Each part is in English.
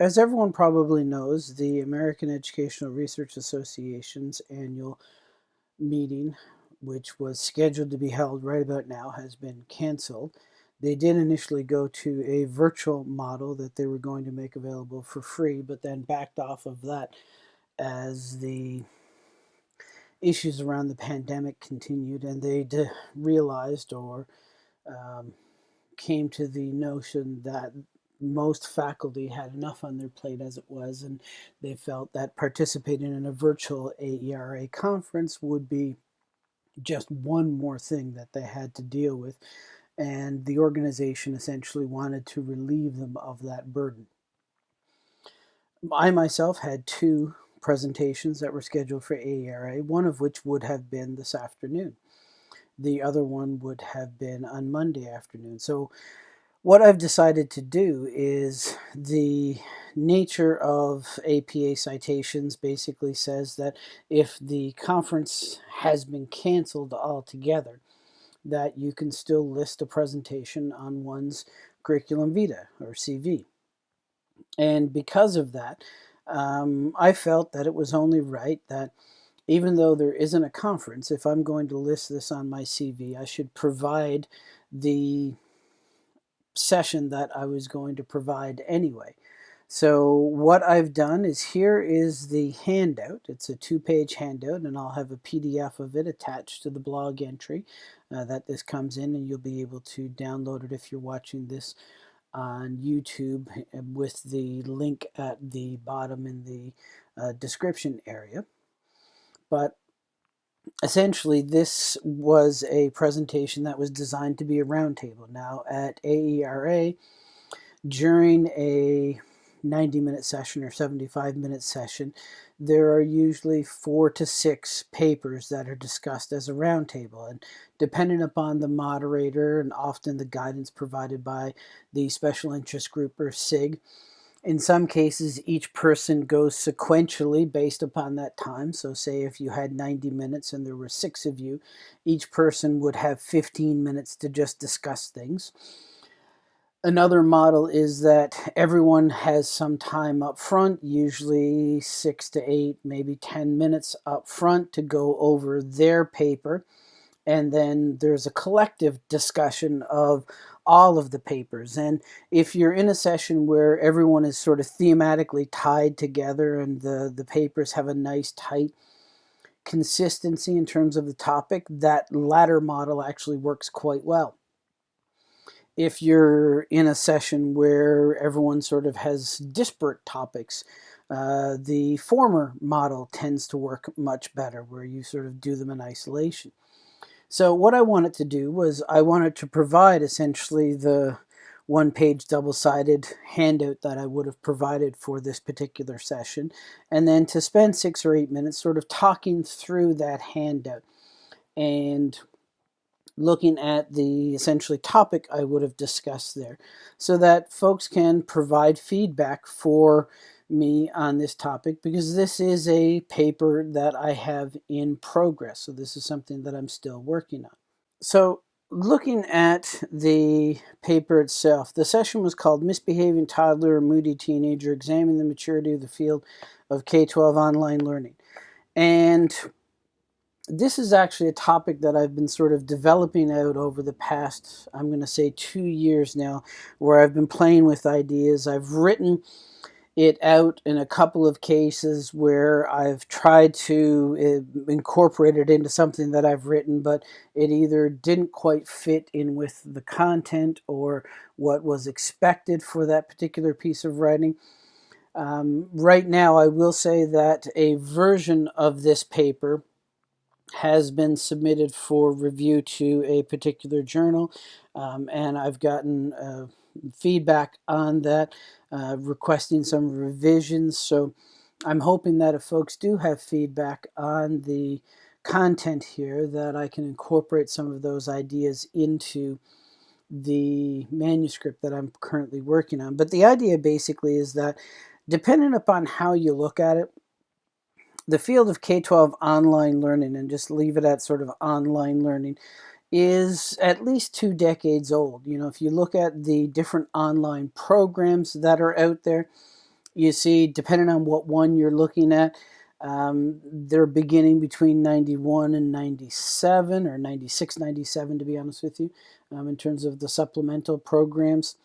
As everyone probably knows, the American Educational Research Association's annual meeting, which was scheduled to be held right about now, has been canceled. They did initially go to a virtual model that they were going to make available for free, but then backed off of that as the issues around the pandemic continued and they realized or um, came to the notion that most faculty had enough on their plate as it was, and they felt that participating in a virtual AERA conference would be just one more thing that they had to deal with. And the organization essentially wanted to relieve them of that burden. I myself had two presentations that were scheduled for AERA, one of which would have been this afternoon. The other one would have been on Monday afternoon. So what I've decided to do is the nature of APA citations basically says that if the conference has been canceled altogether, that you can still list a presentation on one's curriculum vitae or CV. And because of that, um, I felt that it was only right that even though there isn't a conference, if I'm going to list this on my CV, I should provide the session that I was going to provide anyway. So what I've done is here is the handout. It's a two-page handout and I'll have a PDF of it attached to the blog entry uh, that this comes in and you'll be able to download it if you're watching this on YouTube with the link at the bottom in the uh, description area. But essentially this was a presentation that was designed to be a roundtable. Now at AERA, during a 90 minute session or 75 minute session, there are usually four to six papers that are discussed as a roundtable. And depending upon the moderator and often the guidance provided by the special interest group or SIG, in some cases, each person goes sequentially based upon that time. So say if you had 90 minutes and there were six of you, each person would have 15 minutes to just discuss things. Another model is that everyone has some time up front, usually six to eight, maybe 10 minutes up front to go over their paper. And then there's a collective discussion of all of the papers. And if you're in a session where everyone is sort of thematically tied together and the, the papers have a nice tight consistency in terms of the topic, that latter model actually works quite well. If you're in a session where everyone sort of has disparate topics, uh, the former model tends to work much better, where you sort of do them in isolation. So what I wanted to do was I wanted to provide essentially the one page double-sided handout that I would have provided for this particular session and then to spend six or eight minutes sort of talking through that handout. And looking at the essentially topic I would have discussed there so that folks can provide feedback for me on this topic because this is a paper that I have in progress. So this is something that I'm still working on. So looking at the paper itself, the session was called Misbehaving Toddler or Moody Teenager, Examining the Maturity of the Field of K-12 Online Learning. And this is actually a topic that I've been sort of developing out over the past, I'm going to say two years now, where I've been playing with ideas. I've written it out in a couple of cases where I've tried to uh, incorporate it into something that I've written, but it either didn't quite fit in with the content or what was expected for that particular piece of writing. Um, right now, I will say that a version of this paper has been submitted for review to a particular journal, um, and I've gotten uh, feedback on that, uh, requesting some revisions. So I'm hoping that if folks do have feedback on the content here, that I can incorporate some of those ideas into the manuscript that I'm currently working on. But the idea basically is that depending upon how you look at it, the field of K-12 online learning, and just leave it at sort of online learning, is at least two decades old. You know, if you look at the different online programs that are out there, you see, depending on what one you're looking at, um, they're beginning between 91 and 97, or 96, 97, to be honest with you, um, in terms of the supplemental programs.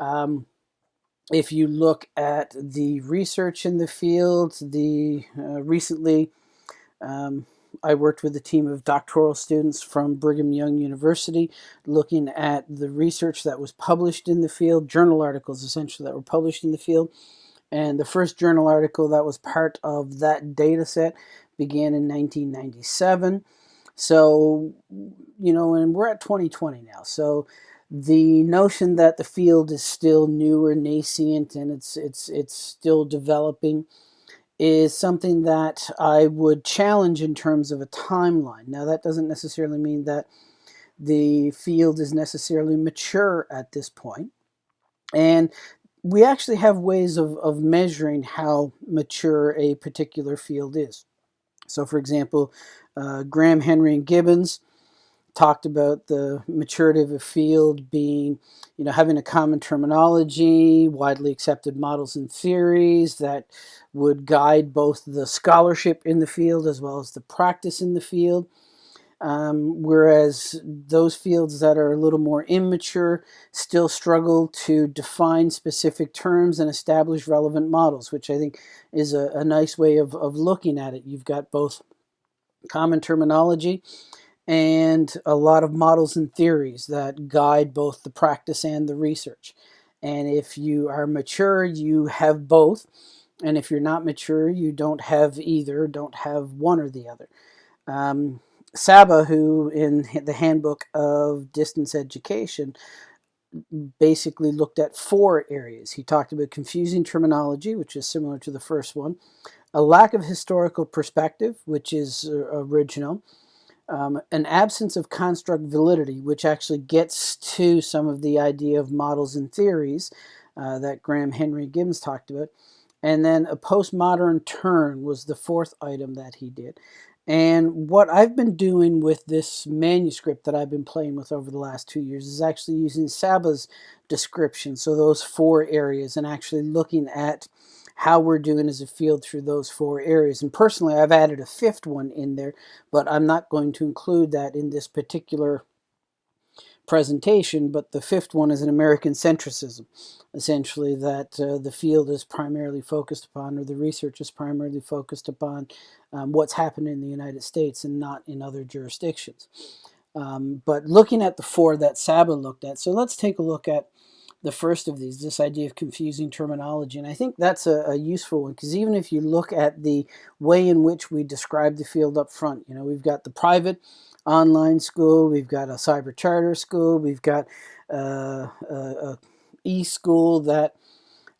Um, if you look at the research in the field, the uh, recently um, I worked with a team of doctoral students from Brigham Young University looking at the research that was published in the field, journal articles essentially that were published in the field. And the first journal article that was part of that data set began in 1997. So, you know, and we're at 2020 now. So the notion that the field is still new or nascent and it's it's it's still developing is something that I would challenge in terms of a timeline. Now that doesn't necessarily mean that the field is necessarily mature at this point. And we actually have ways of, of measuring how mature a particular field is. So for example, uh, Graham, Henrie, and Gibbons talked about the maturity of a field being, you know, having a common terminology, widely accepted models and theories that would guide both the scholarship in the field as well as the practice in the field. Um, whereas those fields that are a little more immature still struggle to define specific terms and establish relevant models, which I think is a, a nice way of, of looking at it. You've got both common terminology and a lot of models and theories that guide both the practice and the research. And if you are mature, you have both. And if you're not mature, you don't have either, don't have one or the other. Um, Saba, who in the Handbook of Distance Education, basically looked at four areas. He talked about confusing terminology, which is similar to the first one, a lack of historical perspective, which is uh, original, um, an absence of construct validity, which actually gets to some of the idea of models and theories uh, that Graham Henrie Gibbons talked about. And then a postmodern turn was the fourth item that he did. And what I've been doing with this manuscript that I've been playing with over the last two years is actually using Saba's description, so those four areas, and actually looking at how we're doing as a field through those four areas. And personally, I've added a fifth one in there, but I'm not going to include that in this particular presentation, but the fifth one is an American centricism, essentially that uh, the field is primarily focused upon, or the research is primarily focused upon um, what's happened in the United States and not in other jurisdictions. Um, but looking at the four that Saba looked at, so let's take a look at the first of these, this idea of confusing terminology. And I think that's a, a useful one because even if you look at the way in which we describe the field up front, you know, we've got the private online school, we've got a cyber charter school, we've got uh, a, a e-school that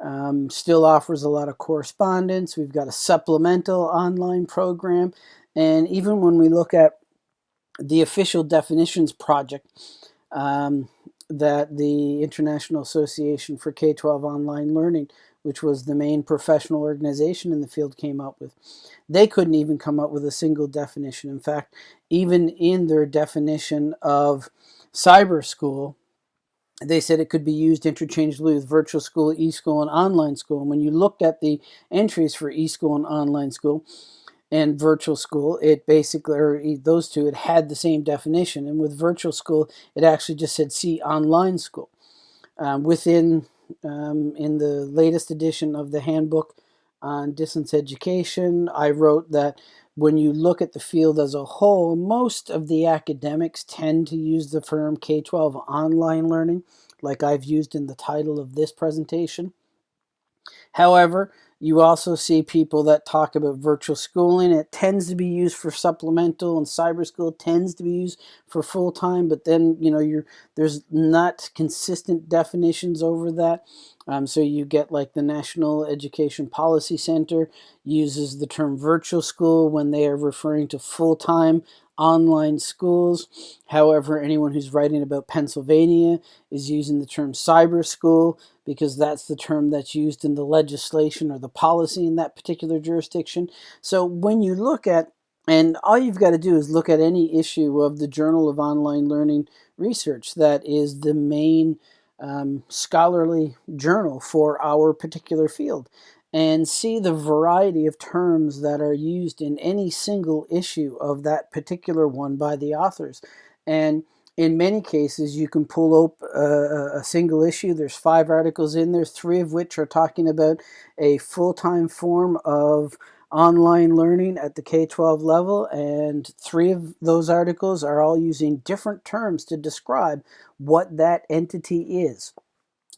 um, still offers a lot of correspondence. We've got a supplemental online program. And even when we look at the official definitions project, um, that the International Association for K-12 Online Learning, which was the main professional organization in the field, came up with. They couldn't even come up with a single definition. In fact, even in their definition of cyber school, they said it could be used interchangeably with virtual school, e-school, and online school. And when you looked at the entries for e-school and online school, and virtual school, it basically, or those two, it had the same definition. And with virtual school, it actually just said see online school. Um, within, um, in the latest edition of the handbook on distance education, I wrote that when you look at the field as a whole, most of the academics tend to use the term K-12 online learning, like I've used in the title of this presentation. However, you also see people that talk about virtual schooling. It tends to be used for supplemental and cyber school tends to be used for full-time, but then, you know, you're there's not consistent definitions over that. Um, so you get like the National Education Policy Center uses the term virtual school when they are referring to full-time online schools. However, anyone who's writing about Pennsylvania is using the term cyber school because that's the term that's used in the legislation or the policy in that particular jurisdiction. So when you look at, and all you've got to do is look at any issue of the Journal of Online Learning Research that is the main um, scholarly journal for our particular field and see the variety of terms that are used in any single issue of that particular one by the authors. And in many cases, you can pull up uh, a, a, single issue. There's five articles in there, three of which are talking about a full-time form of online learning at the K-12 level, and three of those articles are all using different terms to describe what that entity is.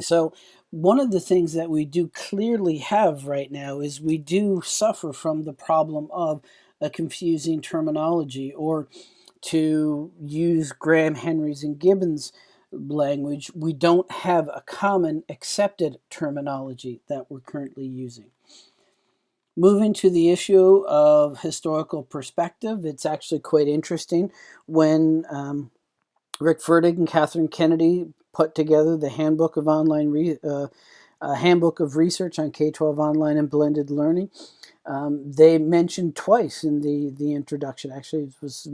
So one of the things that we do clearly have right now is we do suffer from the problem of a confusing terminology or to use Graham Henrie's and Gibbons language, we don't have a common accepted terminology that we're currently using. Moving to the issue of historical perspective, it's actually quite interesting when um, Rick Ferdig and Kathryn Kennedy put together the Handbook of Online uh, Handbook of Research on K-12 Online and Blended Learning. Um, they mentioned twice in the, the introduction, actually it was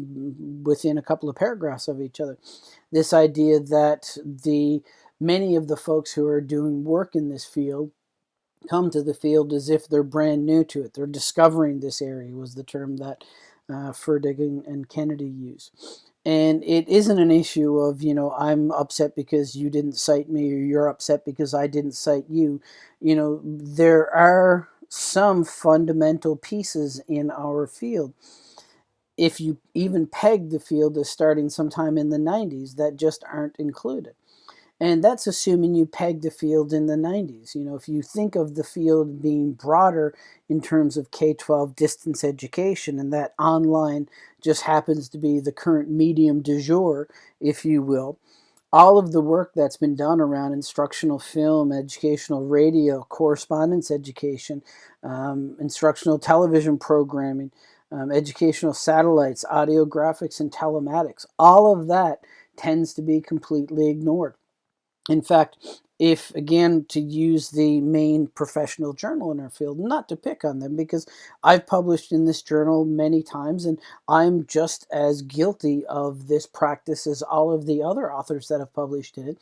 within a couple of paragraphs of each other, this idea that the many of the folks who are doing work in this field come to the field as if they're brand new to it. They're discovering this area was the term that uh, Ferdig and, and Kennedy use. And it isn't an issue of, you know, I'm upset because you didn't cite me or you're upset because I didn't cite you. You know, there are some fundamental pieces in our field. If you even peg the field as starting sometime in the 90s that just aren't included. And that's assuming you pegged the field in the 90s. You know, if you think of the field being broader in terms of K-12 distance education and that online just happens to be the current medium du jour, if you will, all of the work that's been done around instructional film, educational radio, correspondence education, um, instructional television programming, um, educational satellites, audio graphics, and telematics, all of that tends to be completely ignored. In fact, if again to use the main professional journal in our field, not to pick on them because I've published in this journal many times and I'm just as guilty of this practice as all of the other authors that have published in it.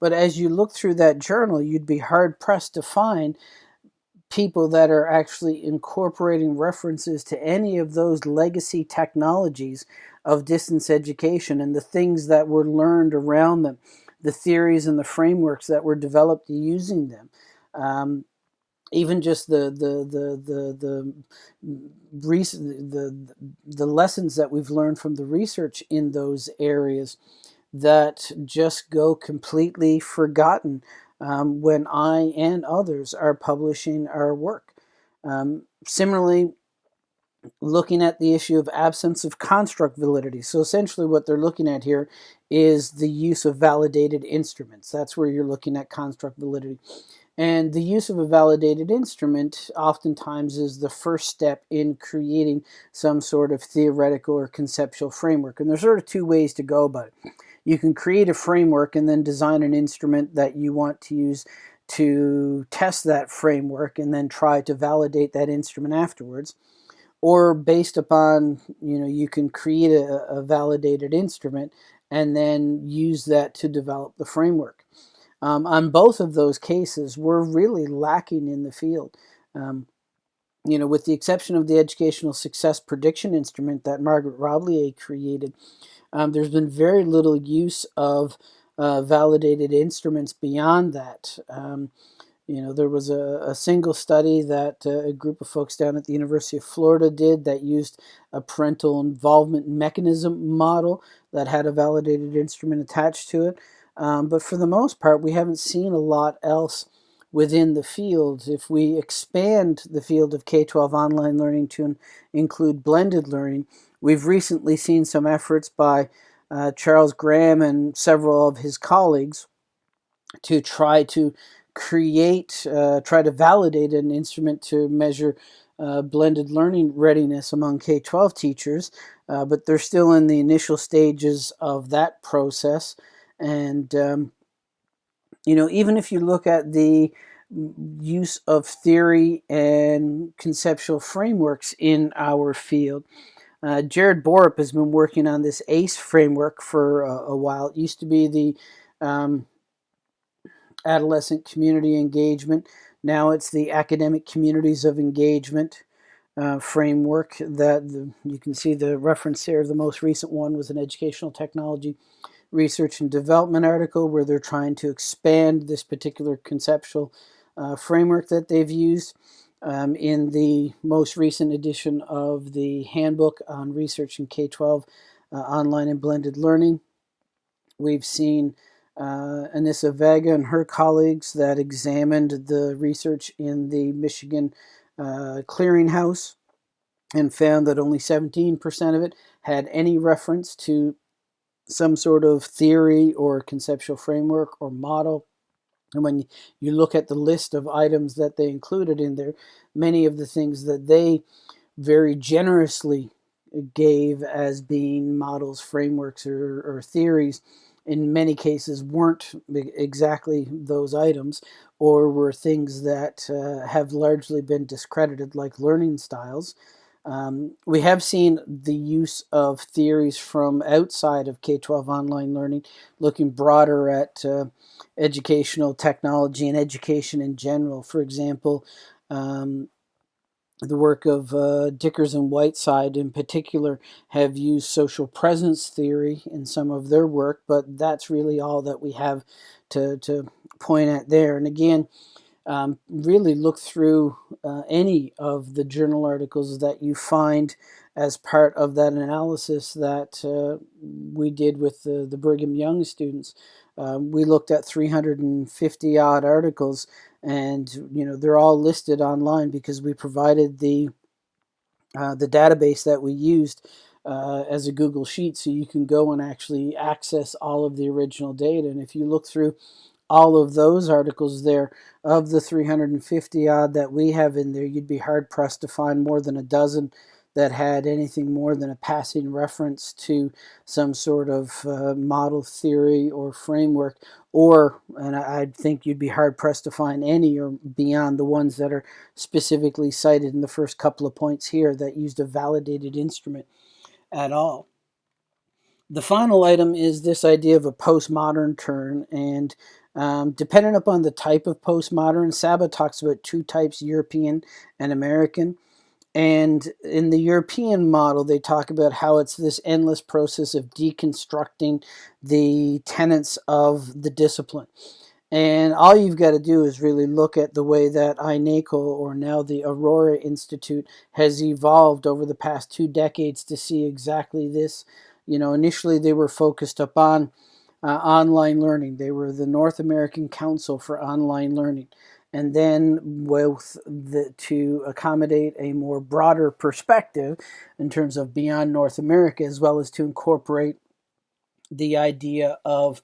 But as you look through that journal, you'd be hard pressed to find people that are actually incorporating references to any of those legacy technologies of distance education and the things that were learned around them the theories and the frameworks that were developed using them. Um, even just the the the the the, recent, the the lessons that we've learned from the research in those areas that just go completely forgotten um, when I and others are publishing our work. Um, similarly, looking at the issue of absence of construct validity. So essentially what they're looking at here is the use of validated instruments. That's where you're looking at construct validity. And the use of a validated instrument oftentimes is the first step in creating some sort of theoretical or conceptual framework. And there's sort of two ways to go about it. You can create a framework and then design an instrument that you want to use to test that framework and then try to validate that instrument afterwards or based upon, you know, you can create a, a validated instrument and then use that to develop the framework. Um, on both of those cases, we're really lacking in the field. Um, you know, with the exception of the educational success prediction instrument that Margaret Roblyer created, um, there's been very little use of uh, validated instruments beyond that. You know, there was a, a single study that uh, a group of folks down at the University of Florida did that used a parental involvement mechanism model that had a validated instrument attached to it. Um, but for the most part, we haven't seen a lot else within the field. If we expand the field of K-12 online learning to include blended learning, we've recently seen some efforts by uh, Charles Graham and several of his colleagues to try to create, uh, try to validate an instrument to measure uh, blended learning readiness among K-12 teachers, uh, but they're still in the initial stages of that process. And, um, you know, even if you look at the use of theory and conceptual frameworks in our field, uh, Jared Borup has been working on this ACE framework for a, a while. It used to be the um, adolescent community engagement. Now it's the academic communities of engagement uh, framework that the, you can see the reference here. The most recent one was an educational technology research and development article where they're trying to expand this particular conceptual uh, framework that they've used. Um, in the most recent edition of the handbook on research in K-12 uh, online and blended learning, we've seen uh, Anissa Vega and her colleagues that examined the research in the Michigan uh, clearinghouse and found that only 17% of it had any reference to some sort of theory or conceptual framework or model. And when you look at the list of items that they included in there, many of the things that they very generously gave as being models, frameworks, or, or theories in many cases weren't exactly those items or were things that uh, have largely been discredited like learning styles. Um, we have seen the use of theories from outside of K-12 online learning, looking broader at uh, educational technology and education in general. For example, um, the work of uh, Dikkers and Whiteside in particular have used social presence theory in some of their work, but that's really all that we have to, to point at there. And again, um, really look through uh, any of the journal articles that you find as part of that analysis that uh, we did with the, the Brigham Young students. Um, we looked at 350 odd articles and you know they're all listed online because we provided the uh, the database that we used uh, as a Google Sheet so you can go and actually access all of the original data. And if you look through all of those articles there of the 350 odd that we have in there you'd be hard pressed to find more than a dozen that had anything more than a passing reference to some sort of uh, model theory or framework or and I think you'd be hard pressed to find any or beyond the ones that are specifically cited in the first couple of points here that used a validated instrument at all. The final item is this idea of a postmodern turn and um, upon the type of postmodern, Saba talks about two types, European and American. And in the European model, they talk about how it's this endless process of deconstructing the tenets of the discipline. And all you've got to do is really look at the way that INACOL, or now the Aurora Institute, has evolved over the past two decades to see exactly this. You know, initially they were focused upon uh, online learning. They were the North American Council for Online Learning. And then with the, to accommodate a more broader perspective in terms of beyond North America, as well as to incorporate the idea of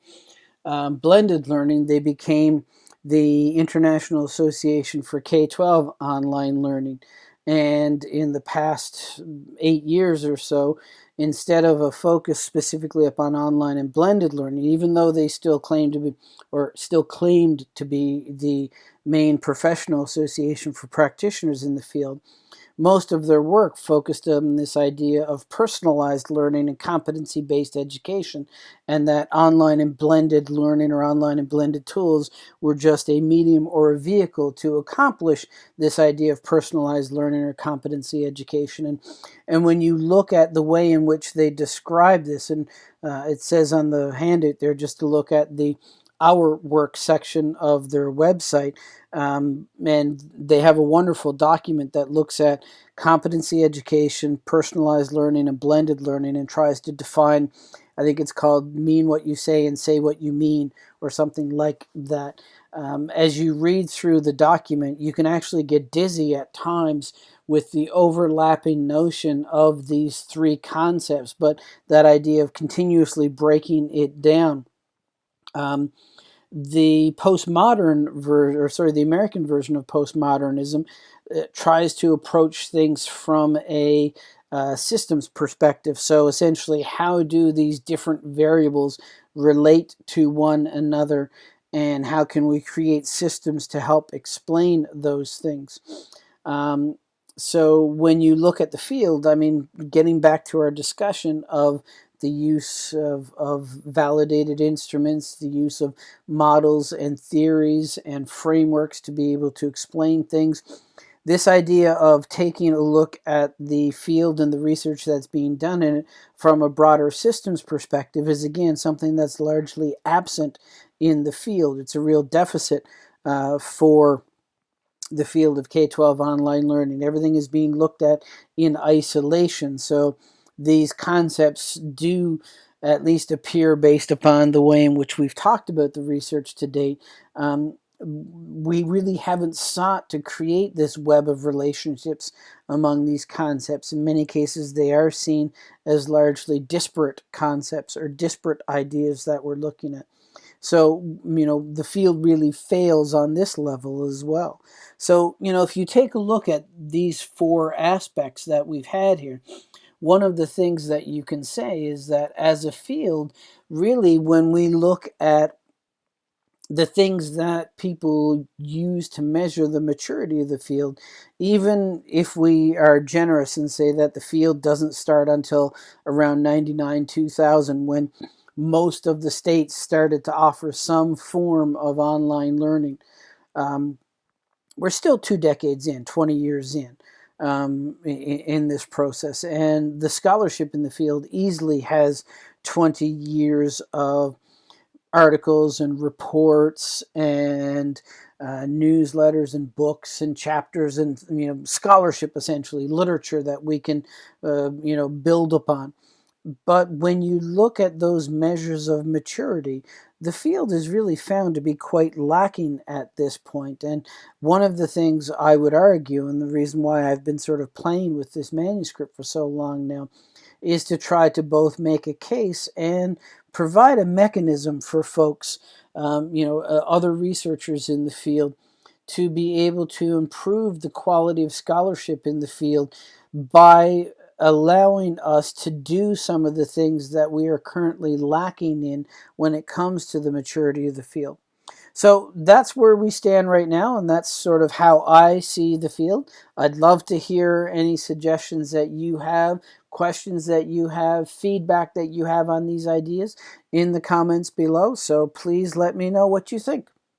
um, blended learning, they became the International Association for K-12 Online Learning. And in the past eight years or so, instead of a focus specifically upon online and blended learning, even though they still claim to be, or still claimed to be the main professional association for practitioners in the field, most of their work focused on this idea of personalized learning and competency-based education, and that online and blended learning or online and blended tools were just a medium or a vehicle to accomplish this idea of personalized learning or competency education. And, and when you look at the way in which they describe this, and uh, it says on the handout there just to look at the our work section of their website. Um, and they have a wonderful document that looks at competency education, personalized learning, and blended learning and tries to define, I think it's called mean what you say and say what you mean, or something like that. Um, as you read through the document, you can actually get dizzy at times with the overlapping notion of these three concepts, but that idea of continuously breaking it down. Um, the postmodern version, or sorry, the American version of postmodernism uh, tries to approach things from a uh, systems perspective. So essentially, how do these different variables relate to one another and how can we create systems to help explain those things? Um, so when you look at the field, I mean, getting back to our discussion of the use of, of validated instruments, the use of models and theories and frameworks to be able to explain things. This idea of taking a look at the field and the research that's being done in it from a broader systems perspective is again something that's largely absent in the field. It's a real deficit uh, for the field of K-12 online learning. Everything is being looked at in isolation. So these concepts do at least appear based upon the way in which we've talked about the research to date. Um, we really haven't sought to create this web of relationships among these concepts. In many cases, they are seen as largely disparate concepts or disparate ideas that we're looking at. So, you know, the field really fails on this level as well. So, you know, if you take a look at these four aspects that we've had here, one of the things that you can say is that as a field, really, when we look at the things that people use to measure the maturity of the field, even if we are generous and say that the field doesn't start until around 99, 2000, when most of the states started to offer some form of online learning. Um, we're still two decades in, 20 years in, um, in, this process. And the scholarship in the field easily has 20 years of articles and reports and uh, newsletters and books and chapters and you know scholarship essentially literature that we can uh, you know build upon but when you look at those measures of maturity, the field is really found to be quite lacking at this point. And one of the things I would argue, and the reason why I've been sort of playing with this manuscript for so long now, is to try to both make a case and provide a mechanism for folks, um, you know, uh, other researchers in the field to be able to improve the quality of scholarship in the field by allowing us to do some of the things that we are currently lacking in when it comes to the maturity of the field. So that's where we stand right now, and that's sort of how I see the field. I'd love to hear any suggestions that you have, questions that you have, feedback that you have on these ideas in the comments below. So please let me know what you think.